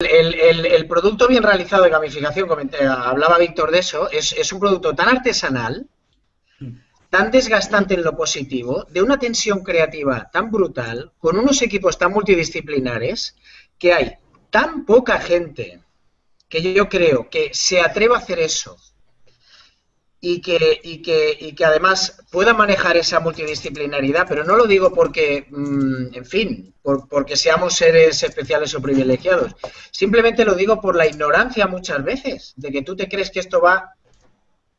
el, producto bien realizado de gamificación, hablaba Víctor de eso, es, es un producto tan artesanal, tan desgastante en lo positivo, de una tensión creativa tan brutal, con unos equipos tan multidisciplinares, que hay tan poca gente que yo creo que se atreva a hacer eso y que, y que, y que además pueda manejar esa multidisciplinaridad, pero no lo digo porque, mm, en fin, porque seamos seres especiales o privilegiados. Simplemente lo digo por la ignorancia muchas veces, de que tú te crees que esto va,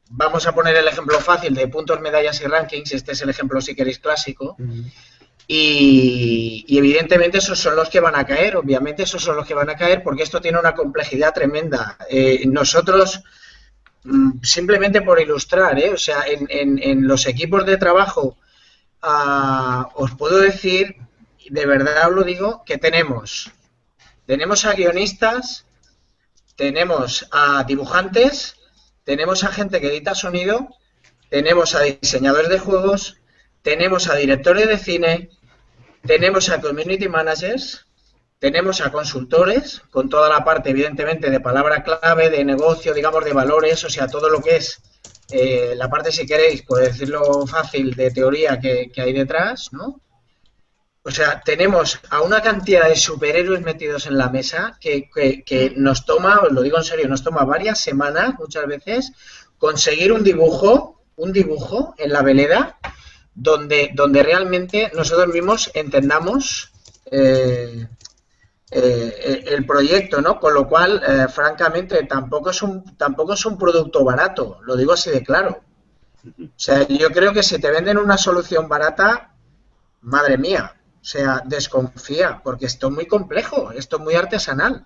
vamos a poner el ejemplo fácil de puntos, medallas y rankings, este es el ejemplo si queréis clásico, y, evidentemente esos son los que van a caer, obviamente esos son los que van a caer porque esto tiene una complejidad tremenda. Eh, nosotros simplemente por ilustrar, ¿eh? o sea, en, los equipos de trabajo ah, os puedo decir, de verdad os lo digo, que tenemos, tenemos a guionistas, tenemos a dibujantes, tenemos a gente que edita sonido, tenemos a diseñadores de juegos, tenemos a directores de cine, tenemos a community managers, tenemos a consultores con toda la parte, evidentemente, de palabra clave, de negocio, digamos, de valores, o sea, todo lo que es eh, la parte, si queréis, por decirlo fácil, de teoría que, hay detrás, ¿no? O sea, tenemos a una cantidad de superhéroes metidos en la mesa que, que, nos toma, os lo digo en serio, nos toma varias semanas, muchas veces, conseguir un dibujo, un dibujo en la veleda, donde, donde realmente nosotros mismos entendamos eh, eh, el proyecto, ¿no? Con lo cual, eh, francamente, tampoco es un tampoco es un producto barato, lo digo así de claro. O sea, yo creo que si te venden una solución barata, madre mía, o sea, desconfía, porque esto es muy complejo, esto es muy artesanal.